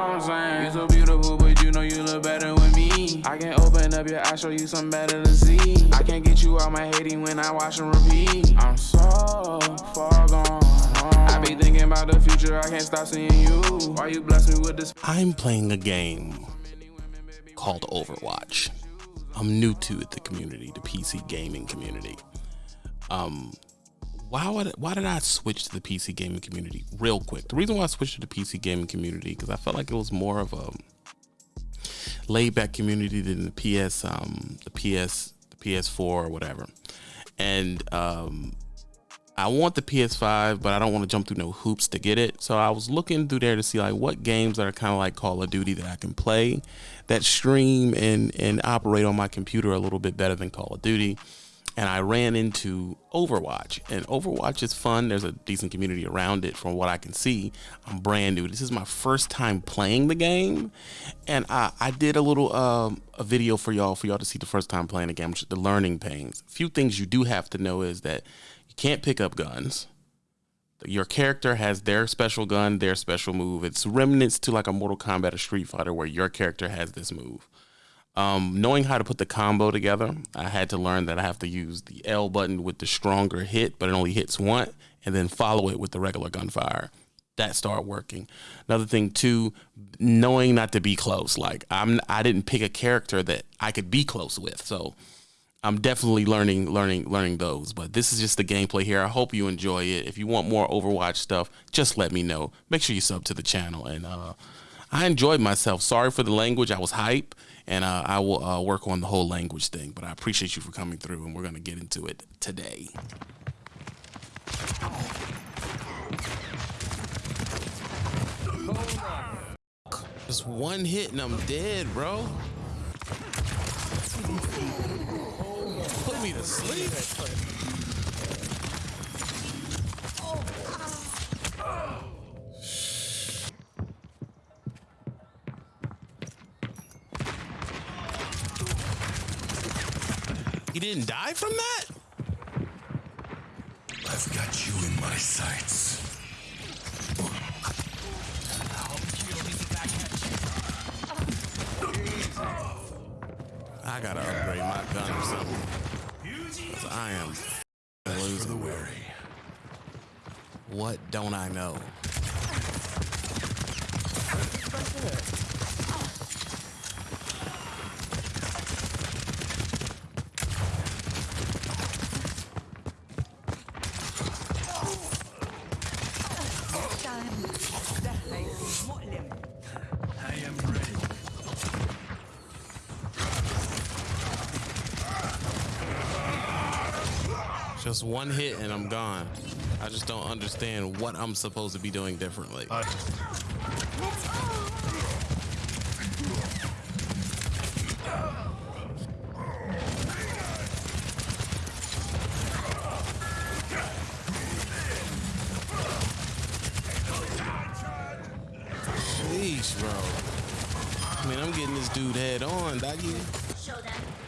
what I'm saying? You so beautiful, but you know you look better with me. I can open up your eyes, show you something better to see. I can't get you out my hating when I watch and repeat. I'm so far gone. I be thinking about the future, I can't stop seeing you. Why you bless me with this? I'm playing a game called Overwatch. I'm new to it, the community, the PC gaming community. Um, why would why did I switch to the PC gaming community real quick? The reason why I switched to the PC gaming community because I felt like it was more of a laid back community than the PS um the PS the PS4 or whatever. And um I want the PS5, but I don't want to jump through no hoops to get it. So I was looking through there to see like what games that are kind of like Call of Duty that I can play that stream and and operate on my computer a little bit better than Call of Duty and I ran into Overwatch. And Overwatch is fun. There's a decent community around it from what I can see. I'm brand new. This is my first time playing the game. And I, I did a little um, a video for y'all for y'all to see the first time playing the game, which is the learning pains. A few things you do have to know is that you can't pick up guns. Your character has their special gun, their special move. It's remnants to like a Mortal Kombat or Street Fighter where your character has this move. Um, knowing how to put the combo together, I had to learn that I have to use the L button with the stronger hit, but it only hits one, and then follow it with the regular gunfire. That started working. Another thing too, knowing not to be close. Like I'm, I didn't pick a character that I could be close with, so I'm definitely learning, learning, learning those. But this is just the gameplay here. I hope you enjoy it. If you want more Overwatch stuff, just let me know. Make sure you sub to the channel. And uh, I enjoyed myself. Sorry for the language. I was hype and uh, I will uh, work on the whole language thing. But I appreciate you for coming through, and we're gonna get into it today. Just one hit and I'm dead, bro. Put me to sleep. He didn't die from that? I've got you in my sights. I gotta upgrade my gun or something. Cause I am losing. the weary. What don't I know? Just one hit and I'm gone. I just don't understand what I'm supposed to be doing differently. Uh Sheesh, bro. I mean, I'm getting this dude head on, doggy. Show them.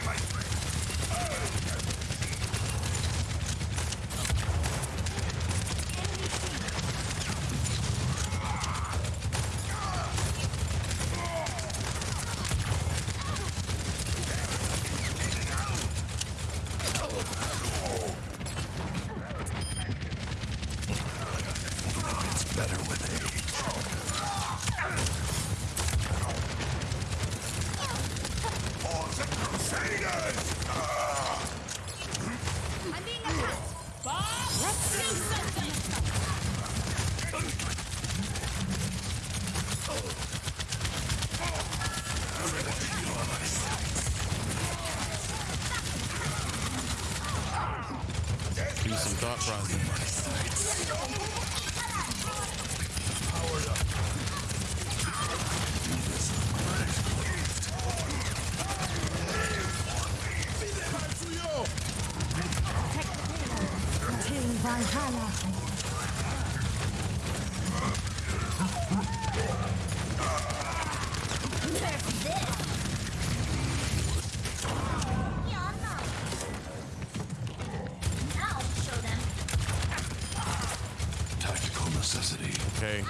necessity. Okay.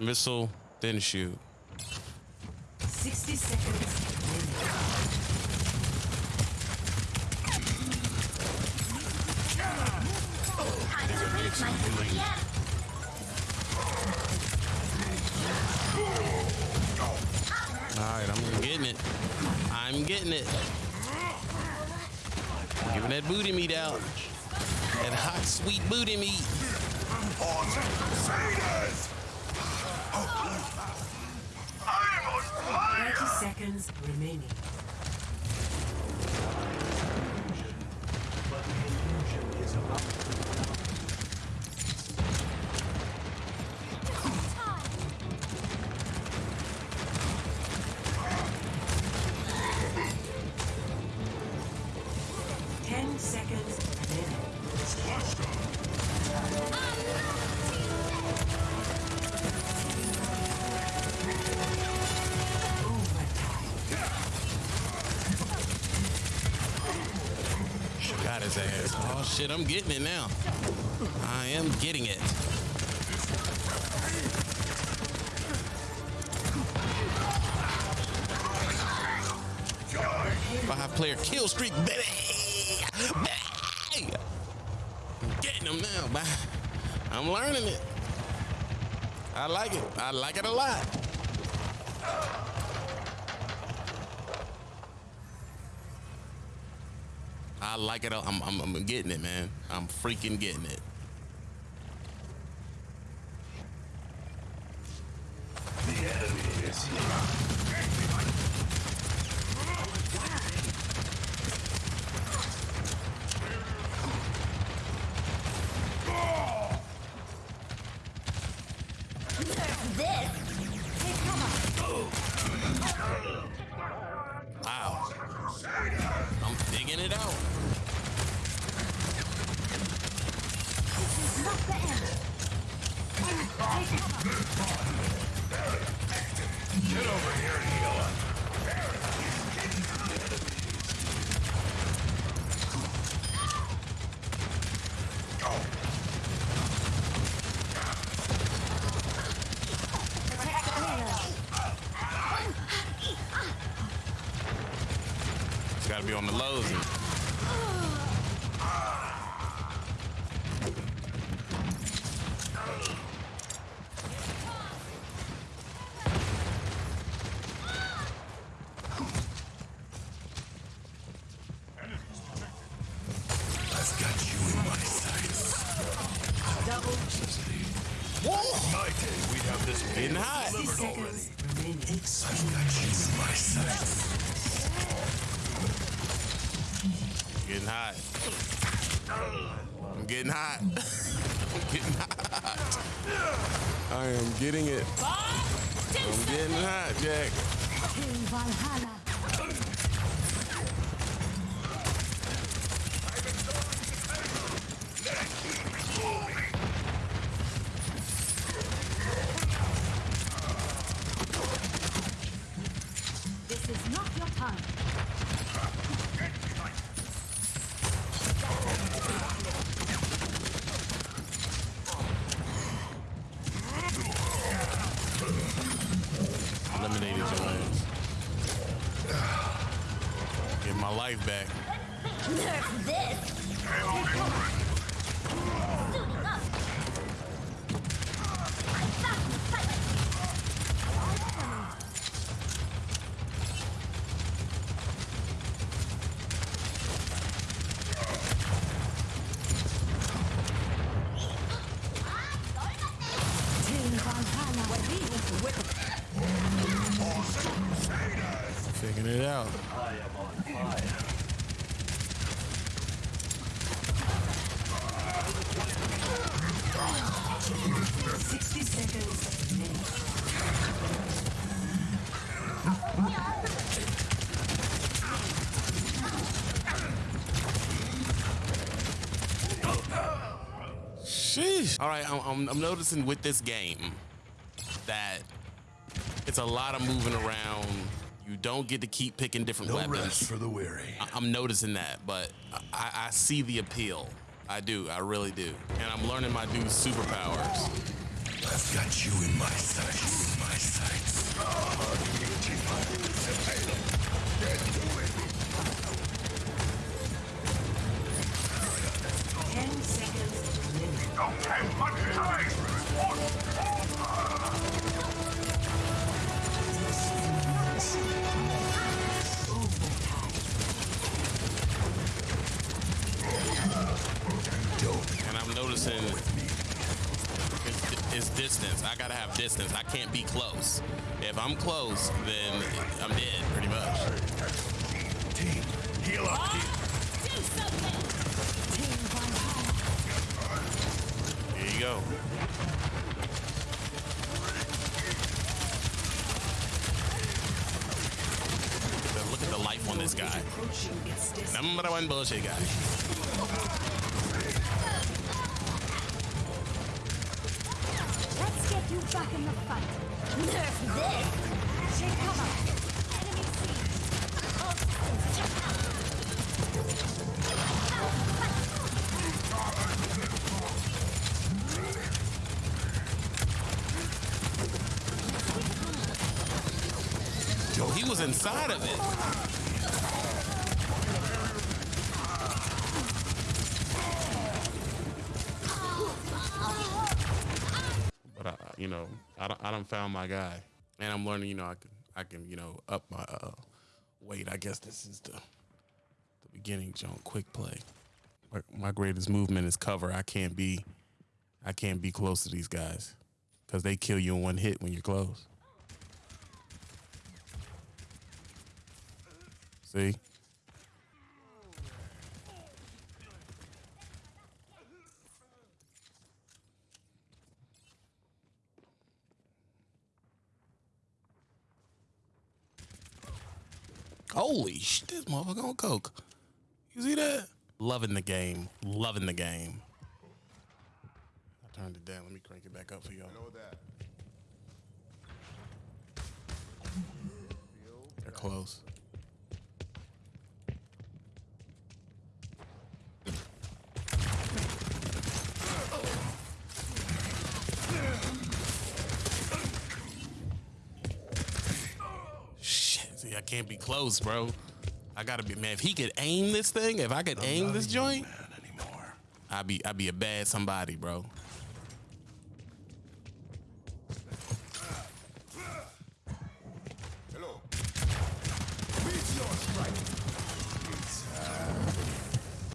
Missile, then shoot. 60 seconds. I can reach my yeah. All right, I'm getting it. I'm getting it. Giving that booty meat out. That hot, sweet booty meat. Thirty seconds remaining. His ass. Oh shit, I'm getting it now. I am getting it. Five player kill streak, baby. baby. I'm getting them now, man. I'm learning it. I like it. I like it a lot. I like it. I'm, I'm, I'm getting it, man. I'm freaking getting it. The enemy is here. To be on the lows. Seconds remaining. I've got you in my sights. Getting hot. I'm getting hot. I'm getting hot. I am getting it. I'm getting hot, Jack. Team Valhalla. This is not your time. Eliminated your ass. Get my life back. Nerf this. All right, I'm, I'm, I'm noticing with this game that it's a lot of moving around. You don't get to keep picking different No weapons. rest for the weary. I- I'm noticing that, but I, I see the appeal. I do. I really do. And I'm learning my dude's superpowers. I've got you in my sights. In my sights. Ten seconds it's, it's distance. I gotta have distance. I can't be close. If I'm close, then I'm dead, pretty much. Heal up. Do something! Team Go. Look at the life on this guy. Number one bullshit guy. Let's get you back in the fight. Nerf this! Take cover! Inside of it. But I, you know, I don't, I don't found my guy, and I'm learning. You know, I can, I can, you know, up my uh, weight. I guess this is the, the beginning. John, quick play. My, my greatest movement is cover. I can't be, I can't be close to these guys, because they kill you in one hit when you're close. See? Holy shit, this motherfucker on coke. You see that? Loving the game. Loving the game. I turned it down. Let me crank it back up for y'all. know that. They're close. Can't be close, bro. I gotta be man. If he could aim this thing, if I could aim this joint. I'd be I'd be a bad somebody, bro.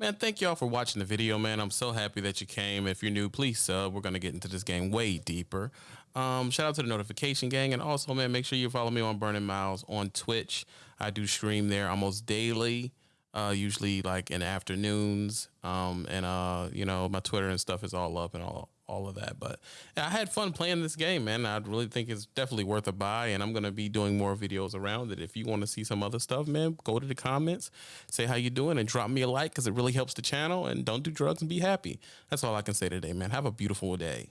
Man, thank y'all for watching the video, man. I'm so happy that you came. If you're new, please sub. We're gonna get into this game way deeper. Um, shout out to the notification gang, and also, man, make sure you follow me on Burning Miles on Twitch. I do stream there almost daily, uh, usually like in afternoons. Um, and uh, you know, my Twitter and stuff is all up and all all of that. But I had fun playing this game, man. I really think it's definitely worth a buy, and I'm gonna be doing more videos around it. If you want to see some other stuff, man, go to the comments, say how you doing, and drop me a like because it really helps the channel. And don't do drugs and be happy. That's all I can say today, man. Have a beautiful day.